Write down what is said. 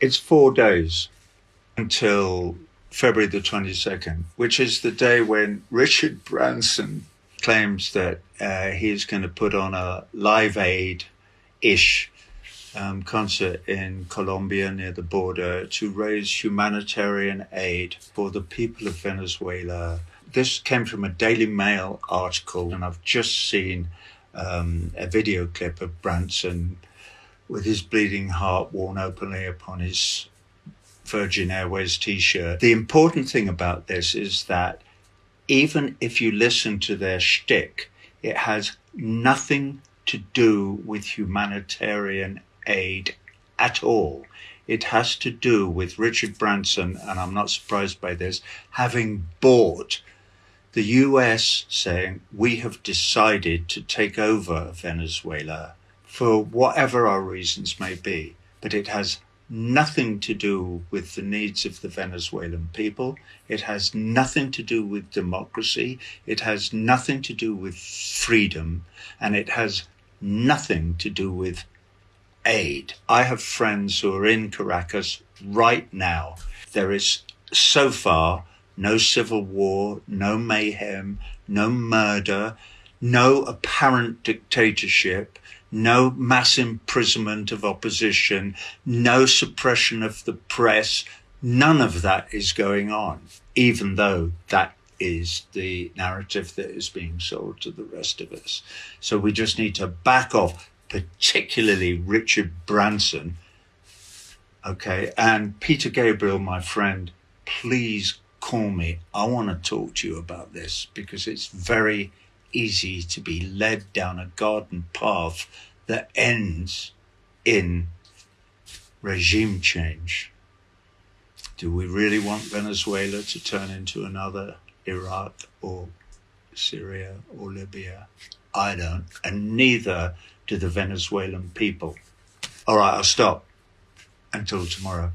It's four days until February the 22nd, which is the day when Richard Branson claims that uh, he's going to put on a live aid ish um, concert in Colombia near the border to raise humanitarian aid for the people of Venezuela. This came from a Daily Mail article, and I've just seen um, a video clip of Branson with his bleeding heart worn openly upon his Virgin Airways t shirt. The important thing about this is that even if you listen to their shtick, it has nothing to do with humanitarian aid at all. It has to do with Richard Branson, and I'm not surprised by this, having bought the US saying, we have decided to take over Venezuela for whatever our reasons may be. But it has nothing to do with the needs of the Venezuelan people. It has nothing to do with democracy. It has nothing to do with freedom. And it has nothing to do with aid. I have friends who are in Caracas right now. There is so far no civil war, no mayhem, no murder, no apparent dictatorship, no mass imprisonment of opposition, no suppression of the press. None of that is going on, even though that is the narrative that is being sold to the rest of us. So we just need to back off, particularly Richard Branson. Okay. And Peter Gabriel, my friend, please call me. I want to talk to you about this because it's very easy to be led down a garden path that ends in regime change. Do we really want Venezuela to turn into another Iraq or Syria or Libya? I don't, and neither do the Venezuelan people. All right, I'll stop until tomorrow.